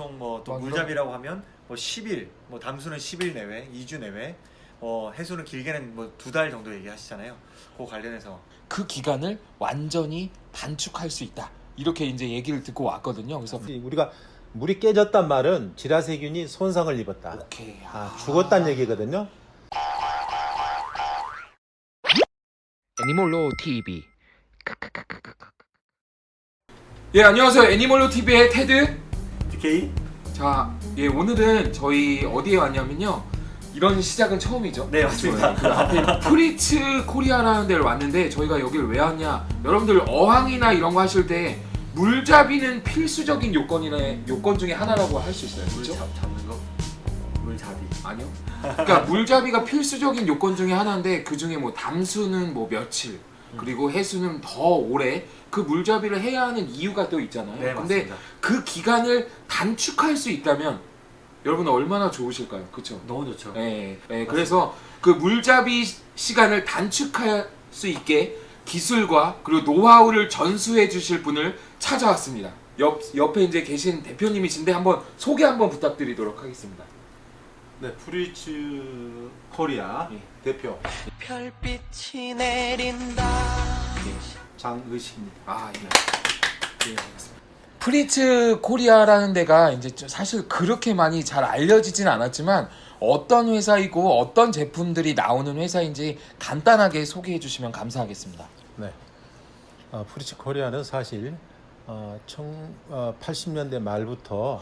보통 뭐또 아, 물잡이라고 하면 뭐 10일, 뭐 담수는 10일 내외, 2주 내외, 어 해수는 길게는 뭐 두 달 정도 얘기하시잖아요. 그 관련해서 그 기간을 완전히 단축할 수 있다. 이렇게 이제 얘기를 듣고 왔거든요. 그래서 우리가 물이 깨졌단 말은 지라세균이 손상을 입었다. 오케이. 아, 죽었다는 얘기거든요. 애니몰로 TV. 예, 안녕하세요. 애니몰로 TV의 테드. DK 자, 예, 오늘은 저희 어디에 왔냐면요. 이런 시작은 처음이죠. 네, 맞습니다. 그 앞에 프리츠 코리아라는 데를 왔는데 저희가 여기를 왜 왔냐? 여러분들 어항이나 이런 거 하실 때 물잡이는 필수적인 요건이나 요건 중에 하나라고 할 수 있어요. 물 그렇죠? 잡, 잡는 거 물잡이. 아니요. 그러니까 물잡이가 필수적인 요건 중에 하나인데 그 중에 뭐 담수는 뭐 며칠 그리고 해수는 더 오래 그 물잡이를 해야 하는 이유가 또 있잖아요. 네, 근데 맞습니다. 그 기간을 단축할 수 있다면 여러분 얼마나 좋으실까요? 그렇죠? 너무 좋죠. 네, 네, 그래서 그 물잡이 시- 시간을 단축할 수 있게 기술과 그리고 노하우를 전수해 주실 분을 찾아왔습니다. 옆 옆에 이제 계신 대표님이신데 한번 소개 한번 부탁드리도록 하겠습니다. 네, 프리츠 코리아 예. 대표 별빛이 내린다 장의식입니다. 아, 예. 예, 알겠습니다. 프리츠 코리아라는 데가 이제 좀 사실 그렇게 많이 잘 알려지진 않았지만 어떤 회사이고 어떤 제품들이 나오는 회사인지 간단하게 소개해 주시면 감사하겠습니다. 네. 어, 프리츠 코리아는 사실 어, 청, 어, 80년대 말부터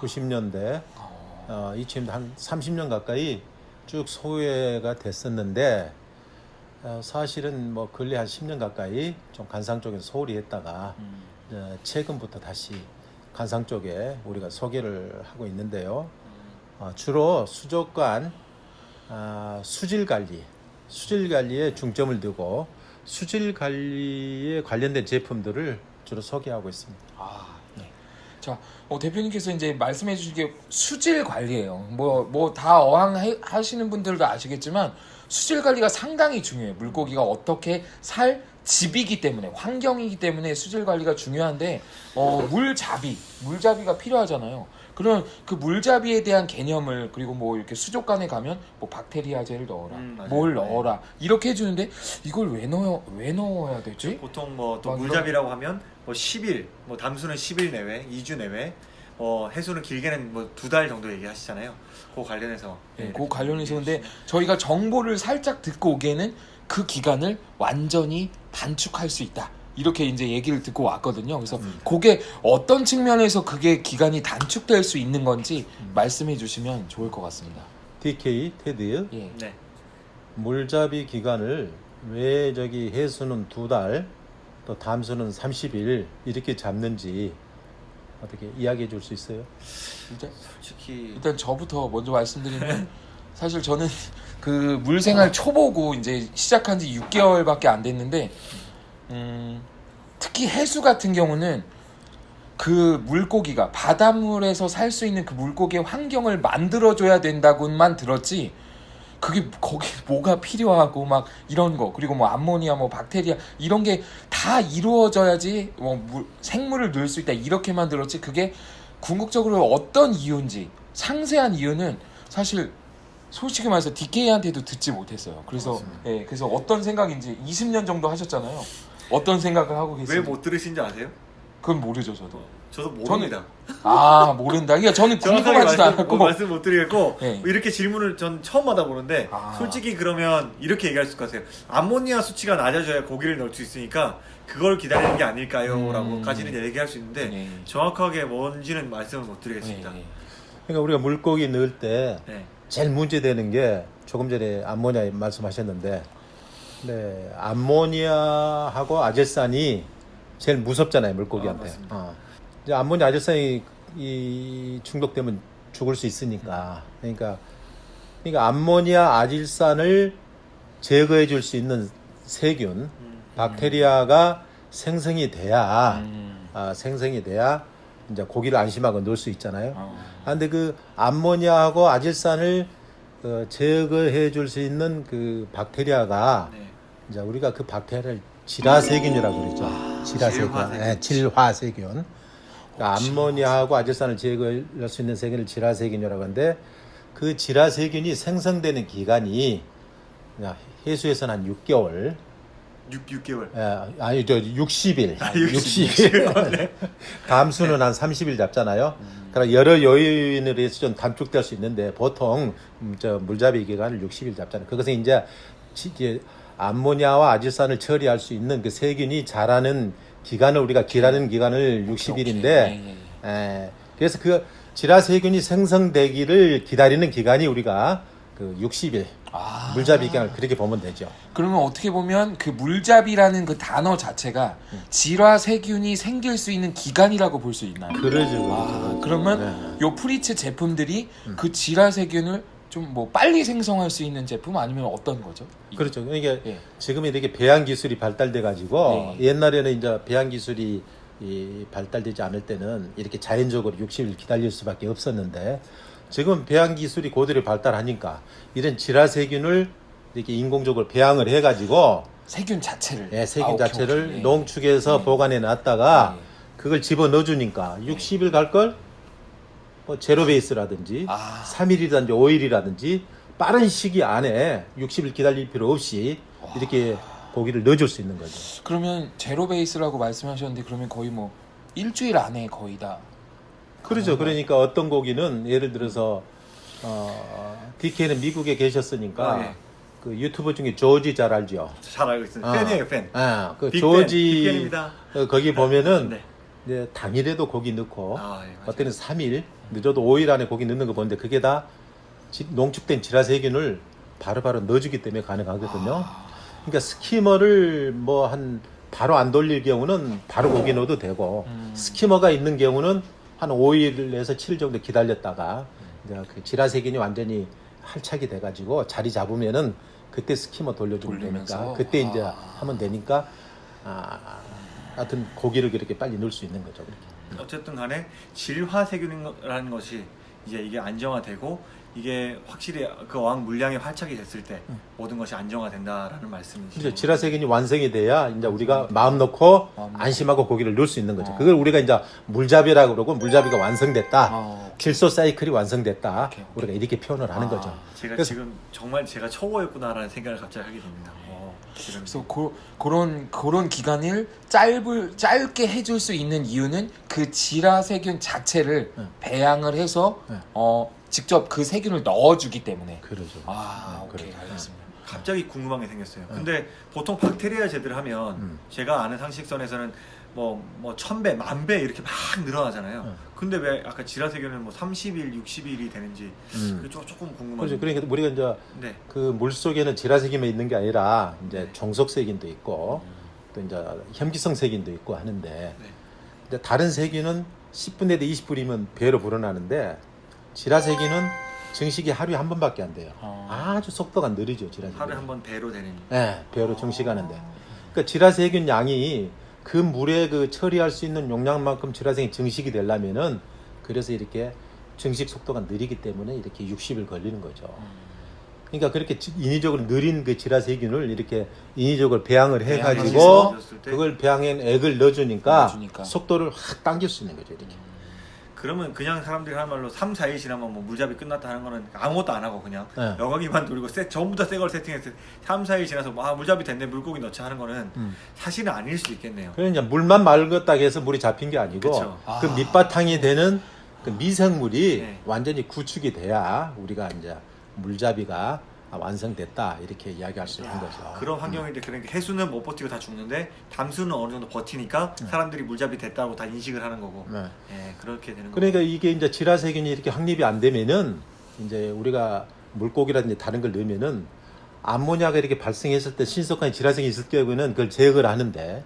90년대 어, 이쯤 한 30년 가까이 쭉 소외가 됐었는데 어, 사실은 뭐 근래 한 10년 가까이 좀 간상 쪽에 소홀히 했다가 어, 최근부터 다시 간상 쪽에 우리가 소개를 하고 있는데요. 어, 주로 수족관 아, 수질 관리, 수질 관리에 중점을 두고 수질 관리에 관련된 제품들을 주로 소개하고 있습니다. 아, 네. 자, 어, 대표님께서 이제 말씀해 주신 게 수질 관리예요. 뭐, 뭐 다 어항 해- 하시는 분들도 아시겠지만 수질 관리가 상당히 중요해요. 물고기가 어떻게 살 집이기 때문에 환경이기 때문에 수질 관리가 중요한데 어, 물잡이, 물잡이가 필요하잖아요. 그러면 그 물잡이에 대한 개념을 그리고 뭐 이렇게 수족관에 가면 뭐 박테리아제를 넣어라, 음, 맞아요. 뭘 네. 넣어라 이렇게 해주는데 이걸 왜 넣어 왜 넣어야 되지? 보통 뭐또 아, 물잡이라고 하면 뭐 10일, 뭐 담수는 10일 내외, 2주 내외, 어 해수는 길게는 뭐 두 달 정도 얘기하시잖아요. 그 관련해서 네, 예, 그 관련해서 근데 저희가 정보를 살짝 듣고 오기에는 그 기간을 완전히 단축할 수 있다. 이렇게 이제 얘기를 듣고 왔거든요. 그래서 그게 어떤 측면에서 그게 기간이 단축될 수 있는 건지 말씀해 주시면 좋을 것 같습니다. DK 테드 예. 네. 물잡이 기간을 왜 저기 해수는 두 달, 또 담수는 30일 이렇게 잡는지 어떻게 이야기해 줄 수 있어요? 일단, 솔직히 일단 저부터 먼저 말씀드리면 사실 저는 그 물생활 초보고 이제 시작한 지 6개월밖에 안 됐는데 음, 특히 해수 같은 경우는 그 물고기가 바닷물에서 살 수 있는 그 물고기의 환경을 만들어줘야 된다고만 들었지 그게 거기 뭐가 필요하고 막 이런 거 그리고 뭐 암모니아 뭐 박테리아 이런 게 다 이루어져야지 뭐 물- 생물을 넣을 수 있다 이렇게만 들었지. 그게 궁극적으로 어떤 이유인지 상세한 이유는 사실 솔직히 말해서 DK한테도 듣지 못했어요. 그래서 예, 그래서 어떤 생각인지 20년 정도 하셨잖아요. 어떤 생각을 하고 왜 계세요? 못 들으신지 아세요? 그건 모르죠, 저도. 저도 모릅니다. 아, 모른다. 그러니까 저는 궁금하지도 말씀, 않았고 뭐 말씀 못 드리겠고 네. 이렇게 질문을 전 처음 받아보는데 아. 솔직히 그러면 이렇게 얘기할 수 있을 것 같아요. 암모니아 수치가 낮아져야 고기를 넣을 수 있으니까 그걸 기다리는 게 아닐까요? 음. 라고까지는 얘기할 수 있는데 네. 정확하게 뭔지는 말씀을 못 드리겠습니다. 예, 예. 그러니까 우리가 물고기 넣을 때 네. 제일 문제되는 게 조금 전에 암모니아 말씀하셨는데 네, 암모니아하고 아젤산이 제일 무섭잖아요 물고기한테. 아. 어. 이제 암모니아 아젤산이 이 중독되면 죽을 수 있으니까. 그러니까 그러니까 암모니아 아질산을 제거해 줄 수 있는 세균, 음. 박테리아가 생성이 돼야 음. 아, 생성이 돼야 이제 고기를 안심하고 넣을 수 있잖아요. 어. 아, 근데 그 암모니아하고 아질산을 어, 제거해 줄 수 있는 그 박테리아가 네. 이제 우리가 그 박테리아를 질화세균이라고 그러죠. 질화세균, 질화세균. 예, 질화세균. 그러니까 암모니아하고 아질산을 제거할 수 있는 세균을 질화세균이라고 하는데 그 질화세균이 생성되는 기간이 해수에서는 한 6개월, 6, 6개월. 예, 아니 저 60일, 아, 60일. 네. 담수는 한 30일 잡잖아요. 그러나 여러 요인으로 해서 좀 단축될 수 있는데 보통 음, 저 물잡이 기간을 60일 잡잖아요. 그것은 이제 암모니아와 아질산을 처리할 수 있는 그 세균이 자라는 기간을 우리가 기라는 기간을 60일인데 예, 예. 에, 그래서 그 질화 세균이 생성되기를 기다리는 기간이 우리가 그 60일 아. 물잡이 기간을 그렇게 보면 되죠. 그러면 어떻게 보면 그 물잡이라는 그 단어 자체가 질화 세균이 생길 수 있는 기간이라고 볼 수 있나요? 그러죠. 아, 그러면 네. 요 프리츠 제품들이 그 질화 세균을 좀 뭐 빨리 생성할 수 있는 제품 아니면 어떤 거죠? 그렇죠. 그러니까 예. 지금 이렇게 배양 기술이 발달돼 가지고 네. 옛날에는 이제 배양 기술이 이 발달되지 않을 때는 이렇게 자연적으로 60일 기다릴 수밖에 없었는데 지금 배양 기술이 고도로 발달하니까 이런 질화 세균을 이렇게 인공적으로 배양을 해 가지고 세균 자체를 예, 세균 아, 자체를 오케이. 농축해서 네. 보관해 놨다가 네. 그걸 집어 넣어 주니까 60일 갈걸 뭐 제로 베이스라든지 아. 3일이라든지 5일이라든지 빠른 시기 안에 60일 기다릴 필요 없이 이렇게 고기를 넣어줄 수 있는 거죠. 그러면 제로 베이스라고 말씀하셨는데 그러면 거의 뭐 일주일 안에 거의 다 그렇죠. 그러니까 어떤 고기는 예를 들어서 어, DK는 미국에 계셨으니까 아, 예. 그 유튜버 중에 조지 잘 알죠. 잘 알고 있습니다. 어. 팬이에요, 팬. 아, 그 조지 빅팬입니다. 어, 거기 보면은 네. 이제 당일에도 고기 넣고 아, 예. 어때는 3일 늦어도 5일 안에 고기 넣는 거 보는데 그게 다 지- 농축된 질화세균을 바로바로 넣어주기 때문에 가능하거든요. 그러니까 스키머를 뭐 한 바로 안 돌릴 경우는 바로 고기 넣어도 되고 음. 스키머가 있는 경우는 한 5일에서 7일 정도 기다렸다가 이제 그 질화세균이 완전히 할착이 돼가지고 자리 잡으면은 그때 스키머 돌려주면 돌리면서? 되니까 그때 이제 아. 하면 되니까 아, 하여튼 고기를 그렇게 빨리 넣을 수 있는 거죠. 그렇게. 어쨌든 간에 질화세균이라는 것이 이제 이게 안정화되고 이게 확실히 그 어항 물량이 활착이 됐을 때 모든 것이 안정화된다라는 말씀이시죠. 질화세균이 완성이 돼야 이제 우리가 마음 놓고. 안심하고 고기를 넣을 수 있는 거죠. 어. 그걸 우리가 이제 물잡이라고 그러고 물잡이가 완성됐다. 어, 질소 사이클이 완성됐다. 오케이, 오케이. 우리가 이렇게 표현을 하는 아. 거죠. 제가 그래서- 지금 정말 제가 초보였구나라는 생각을 갑자기 하게 됩니다. 어, 지금 그래서 고, 그런 그런 기간을 짧을 짧게 해줄 수 있는 이유는 그 질화 세균 자체를 네. 배양을 해서 네. 어 직접 그 세균을 넣어주기 때문에 그러죠. 아 네, 오케이 그래요. 알겠습니다. 갑자기 궁금한 게 생겼어요. 근데 보통 박테리아 제들을 하면 음. 제가 아는 상식선에서는 뭐, 뭐, 천 배, 만 배 이렇게 막 늘어나잖아요. 음. 근데 왜 아까 질화세균은 뭐 30일, 60일이 되는지 음. 그게 조- 조금 궁금한데. 그렇죠. 그러니까 우리가 이제 네. 그물 속에는 질화세균만 있는 게 아니라 이제 네. 종속세균도 있고 또 이제 혐기성 세균도 있고 하는데 네. 이제 다른 세균은 10분에도 20분이면 배로 불어나는데 질화세균은 증식이 하루에 한 번밖에 안 돼요. 어. 아주 속도가 느리죠, 질화세균. 하루에 한 번 배로 되는. 네, 배로 증식하는데. 그러니까 질화세균 양이 그 물에 그 처리할 수 있는 용량만큼 질화세균이 증식이 되려면은 그래서 이렇게 증식 속도가 느리기 때문에 이렇게 60일 걸리는 거죠. 그러니까 그렇게 지- 인위적으로 느린 그 질화세균을 이렇게 인위적으로 배양을 해가지고? 그걸 배양엔 액을 넣어주니까, 넣어주니까. 속도를 확 당길 수 있는 거죠, 이렇게. 그러면 그냥 사람들이 하는 말로 3, 4일 지나면 뭐 물잡이 끝났다 하는 거는 아무것도 안 하고 그냥 네. 여과기만 돌리고 세, 전부 다 새 걸 세팅해서 3, 4일 지나서 뭐, 아 물잡이 됐네 물고기 넣자 하는 거는 음. 사실은 아닐 수 있겠네요. 그러니까 물만 맑았다고 해서 물이 잡힌 게 아니고 그쵸. 그 아. 밑바탕이 되는 그 미생물이 네. 완전히 구축이 돼야 우리가 이제 물잡이가 완성됐다 이렇게 이야기할 수 있는 거죠. 그런 환경인데 그러니까 해수는 못 버티고 다 죽는데 담수는 어느 정도 버티니까 사람들이 물잡이 됐다고 다 인식을 하는 거고. 네. 예, 그렇게 되는 거고. 그러니까 이게 이제 질화세균이 이렇게 확립이 안 되면은 이제 우리가 물고기라든지 다른 걸 넣으면은 암모니아가 이렇게 발생했을 때 신속한 질화세균이 있을 경우에는 그걸 제거를 하는데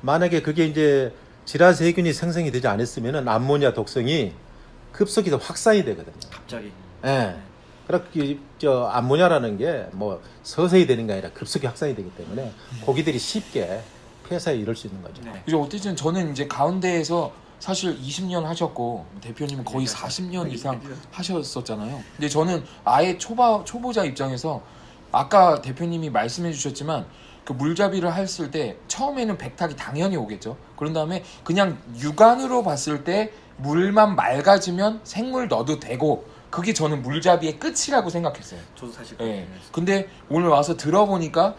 만약에 그게 이제 질화세균이 생성이 되지 않았으면은 암모니아 독성이 급속히 더 확산이 되거든요. 갑자기. 예. 그렇게 저 암모니아라는 게 뭐 서서히 되는 게 아니라 급속히 확산이 되기 때문에 고기들이 쉽게 폐사에 이를 수 있는 거죠. 네. 이제 어쨌든 저는 이제 가운데에서 사실 20년 하셨고 대표님은 거의 40년 이상 하셨었잖아요. 근데 저는 아예 초바 초보자 입장에서 아까 대표님이 말씀해 주셨지만 그 물잡이를 했을 때 처음에는 백탁이 당연히 오겠죠. 그런 다음에 그냥 육안으로 봤을 때 물만 맑아지면 생물 넣어도 되고 그게 저는 물잡이의 끝이라고 생각했어요. 저도 사실 예. 근데 오늘 와서 들어보니까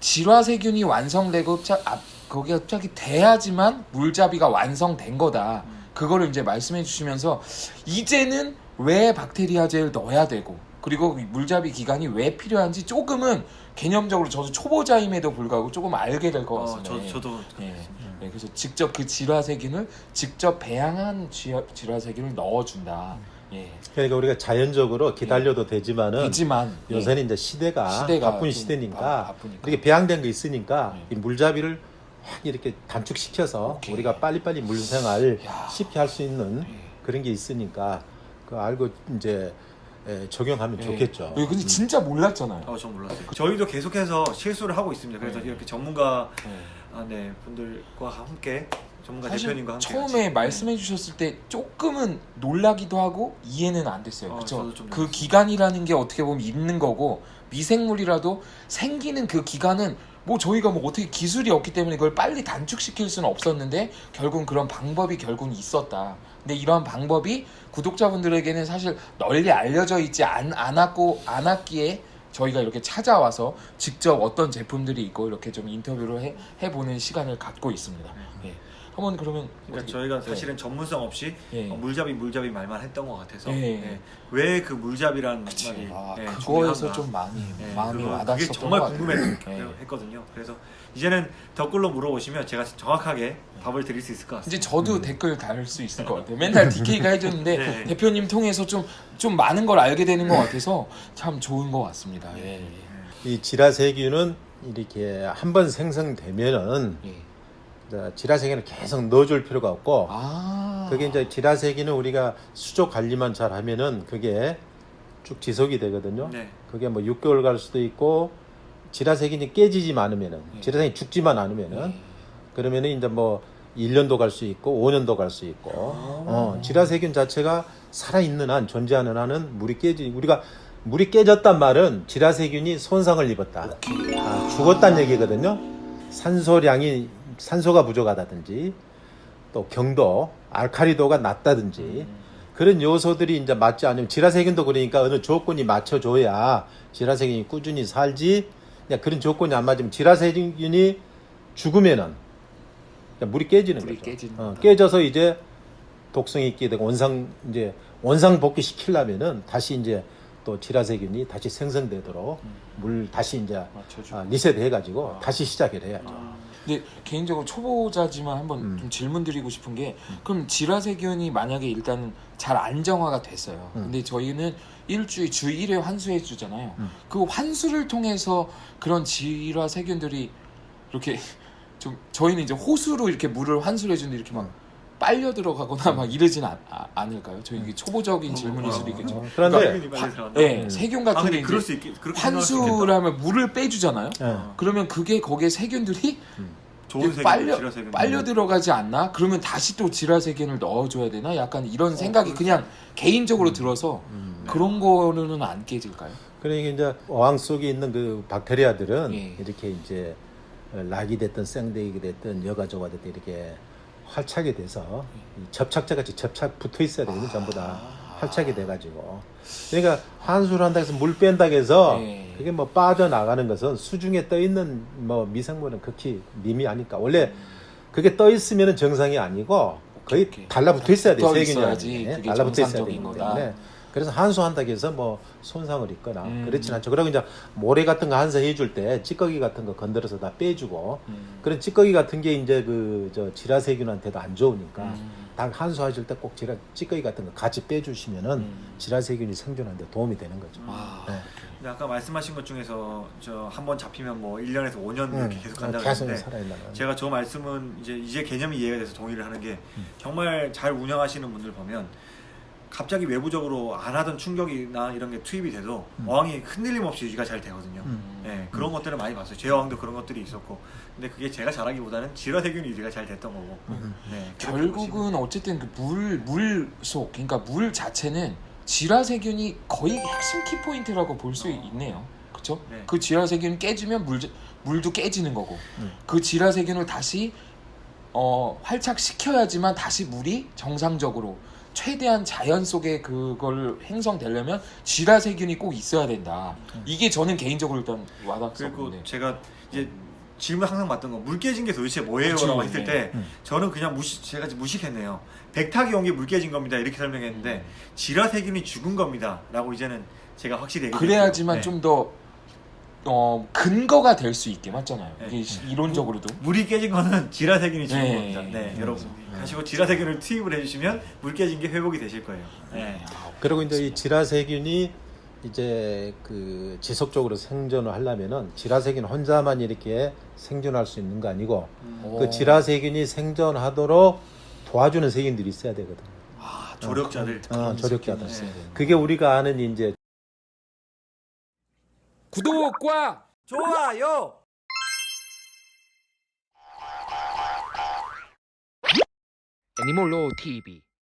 질화세균이 완성되고 짜, 아, 거기가 갑자기 돼야지만 물잡이가 완성된 거다. 그거를 이제 말씀해 주시면서 이제는 왜 박테리아제를 넣어야 되고 그리고 이 물잡이 기간이 왜 필요한지 조금은 개념적으로 저도 초보자임에도 불구하고 조금 알게 될것 어, 같습니다. 저, 예. 저도 예. 예, 그래서 직접 그 질화세균을 직접 배양한 쥐- 질화세균을 넣어준다. 예. 그러니까 우리가 자연적으로 기다려도 되지만은 되지만 예. 요새는 이제 시대가, 시대가 바쁜 좀 시대니까 바-. 이렇게 배양된 거 있으니까 네. 이 물잡이를 확 이렇게 단축시켜서 오케이. 우리가 빨리빨리 물생활 야. 쉽게 할 수 있는 예. 그런 게 있으니까 그 알고 이제 에, 적용하면 예. 좋겠죠. 예, 근데 진짜 몰랐잖아요. 어, 전 몰랐어요. 저희도 계속해서 실수를 하고 있습니다. 그래서 네. 이렇게 전문가 예. 아, 네, 분들과 함께 전문가 사실 대표님과 함께 처음에 같이. 말씀해 주셨을 때 조금은 놀라기도 하고 이해는 안 됐어요. 어, 그렇죠? 그. 기간이라는 게 어떻게 보면 있는 거고 미생물이라도 생기는 그 기간은 뭐 저희가 뭐 어떻게 기술이 없기 때문에 그걸 빨리 단축시킬 수는 없었는데 결국은 그런 방법이 결국은 있었다. 근데 이러한 방법이 구독자분들에게는 사실 널리 알려져 있지 않, 않았고 않았기에 저희가 이렇게 찾아와서 직접 어떤 제품들이 있고 이렇게 좀 인터뷰를 해, 해보는 시간을 갖고 있습니다. 예. 한번 그러면 그러니까 저희가 네. 사실은 전문성 없이 예. 어, 물잡이 물잡이 말만 했던 것 같아서 예. 왜 그 물잡이라는 그치. 말이 아, 예, 그거에서 중요한가. 좀 많이 예, 마음이 그거- 와닿았었던 그게 정말. 궁금했거든요. 그래서 이제는 댓글로 물어보시면 제가 정확하게 답을 드릴 수 있을 것 이제 같습니다. 저도 댓글 달 수 있을 것 같아요. 맨날 DK가 해주는데 네. 대표님 통해서 좀, 좀 많은 걸 알게 되는 것 같아서 참 좋은 것 같습니다. 예. 이 지라세균은 이렇게 한번 생성되면은 예. 이제 지라세균을 계속 넣어줄 필요가 없고 아. 그게 이제 지라세균은 우리가 수조 관리만 잘 하면은 그게 쭉 지속이 되거든요. 네. 그게 뭐 6개월 갈 수도 있고 지라세균이 깨지지만 않으면은 네. 지라세균이 죽지만 않으면은 예. 그러면은 이제 뭐 1년도 갈 수 있고 5년도 갈 수 있고 어, 지라세균 자체가 살아 있는 한 존재하는 한은 물이 깨지 우리가 물이 깨졌단 말은 지라세균이 손상을 입었다. 아, 죽었다는 얘기거든요. 산소량이 산소가 부족하다든지 또 경도, 알카리도가 낮다든지 음. 그런 요소들이 이제 맞지 않으면 지라세균도 그러니까 어느 조건이 맞춰줘야 지라세균이 꾸준히 살지 그냥 그런 조건이 안 맞으면 지라세균이 죽으면은 물이 깨지는 물이 거죠. 어. 깨져서 이제 독성이 있게 되고 원상 이제 원상 복귀 시키려면은 다시 이제 또 지라세균이 다시 생성되도록 물 다시 이제 맞춰주고. 아, 리셋 해가지고 아. 다시 시작을 해야죠. 아, 근데 개인적으로 초보자지만 한번 음. 좀 질문 드리고 싶은 게 그럼 지라세균이 만약에 일단 잘 안정화가 됐어요. 음. 근데 저희는 일주일 주 1회 환수해 주잖아요. 음. 그 환수를 통해서 그런 지라세균들이 이렇게 좀 저희는 이제 호수로 이렇게 물을 환수를 해 주는데 이렇게 막 음. 빨려 들어가거나 막 이러진 않, 아, 않을까요? 저희 이게 초보적인 질문일 수도 있겠죠. 어, 그런데 빨리 들어간다. 네, 음. 세균 아, 같은 게 그럴 수 있겠. 환수를. 하면 물을 빼주잖아요. 예. 그러면 그게 거기에 세균들이 세균, 빨려. 빨려 들어가지 않나? 그러면 다시 또 지라세균을 넣어줘야 되나? 약간 이런 생각이 그냥 개인적으로 들어서 음. 그런 거는 안 깨질까요? 그러니까 이제 어항 속에 있는 그 박테리아들은 예. 이렇게 이제 락이 됐든 생대기 됐든 여가조가 됐든 이렇게 활착이 돼서 이 접착제 같이 접착 붙어 있어야 되거든요. 전부 다 활착이 돼가지고. 그러니까 환수를 한다 해서 물 뺀다 해서 예. 그게 뭐 빠져나가는 것은 수중에 떠 있는 뭐 미생물은 극히 미미하니까 원래 그게 떠 있으면 정상이 아니고 거의. 달라붙어 있어야 돼요. 붙어 세균이. 그게 달라붙어 있어야 되기. 때문에 그래서 한수한다고 해서 뭐 손상을 입거나 음. 그렇진 않죠. 그리고 이제 모래 같은 거 한수 해줄 때 찌꺼기 같은 거 건드려서 다 빼주고 음. 그런 찌꺼기 같은 게 이제 그 저 지라세균한테도 안 좋으니까 음. 닭 한수하실 때 꼭 지라 찌꺼기 같은 거 같이 빼주시면은 음. 지라세균이 생존하는데 도움이 되는 거죠. 아, 네. 근데 아까 말씀하신 것 중에서 저 한 번 잡히면 뭐 1년에서 5년 이렇게 음, 계속 간다고 계속 했는데 살아있는 제가 저 말씀은 이제 이제 개념이 이해가 돼서 동의를 하는 게 음. 정말 잘 운영하시는 분들 보면 갑자기 외부적으로 안 하던 충격이나 이런 게 투입이 돼도 음. 어항이 흔들림 없이 유지가 잘 되거든요. 음. 네, 그런 것들을 많이 봤어요. 제 어항도 그런 것들이 있었고, 근데 그게 제가 잘하기보다는 질화세균 유지가 잘 됐던 거고. 음. 네, 결국은 어쨌든 그 물 물 속 그러니까 물 자체는 질화세균이 거의 핵심 키 포인트라고 볼수 있네요. 그렇죠? 네. 그 질화 세균 깨지면 물 물도 깨지는 거고 음. 그 질화 세균을 다시 어 활착시켜야지만 다시 물이 정상적으로 최대한 자연 속에 그걸 행성되려면 지라 세균이 꼭 있어야 된다. 이게 저는 개인적으로 일단 그리고 와닿았었는데. 제가 이제 질문 항상 받던 거 물 깨진 게 도대체 뭐예요?라고 했을 네. 때 음. 저는 그냥 무시 제가 무식했네요. 백탁이 온 게 물 깨진 겁니다 이렇게 설명했는데 지라 세균이 죽은 겁니다라고 이제는 제가 확실히 얘기 그래야지만 좀더 어, 근거가 될 수 있게 맞잖아요. 네. 이게 이론적으로도. 물이 깨진 거는 지라 세균이 죽은 네. 겁니다. 네, 음. 여러분 가시고 지라 세균을 투입을 해주시면 물 깨진 게 회복이 되실 거예요. 네. 아, 그리고 이제 이 지라세균이 이제 그 지속적으로 생존을 하려면은 지라세균 혼자만 이렇게 생존할 수 있는 거 아니고 오. 그 지라세균이 생존하도록 도와주는 세균들이 있어야 되거든. 아, 조력자들. 어, 조력자들. 네. 그게 우리가 아는 이제 구독과 좋아요. 애니몰로 TV